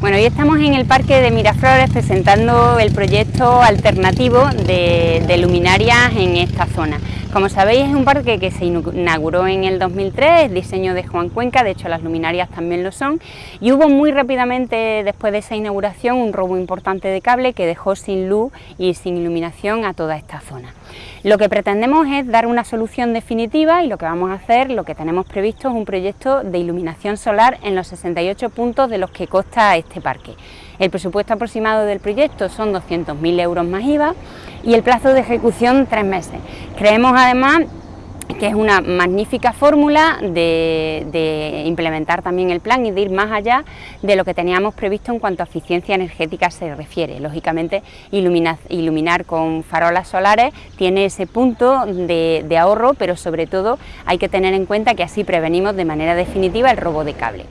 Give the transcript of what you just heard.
Bueno, hoy estamos en el Parque de Miraflores presentando el proyecto alternativo de, luminarias en esta zona. Como sabéis es un parque que se inauguró en el 2003, diseño de Juan Cuenca, de hecho las luminarias también lo son, y hubo muy rápidamente después de esa inauguración un robo importante de cable que dejó sin luz y sin iluminación a toda esta zona. Lo que pretendemos es dar una solución definitiva y lo que vamos a hacer, lo que tenemos previsto es un proyecto de iluminación solar en los 68 puntos de los que consta este parque. El presupuesto aproximado del proyecto son 200.000 euros más IVA y el plazo de ejecución tres meses. Creemos además que es una magnífica fórmula de, implementar también el plan y de ir más allá de lo que teníamos previsto en cuanto a eficiencia energética se refiere. Lógicamente, iluminar, con farolas solares tiene ese punto de ahorro, pero sobre todo hay que tener en cuenta que así prevenimos de manera definitiva el robo de cable.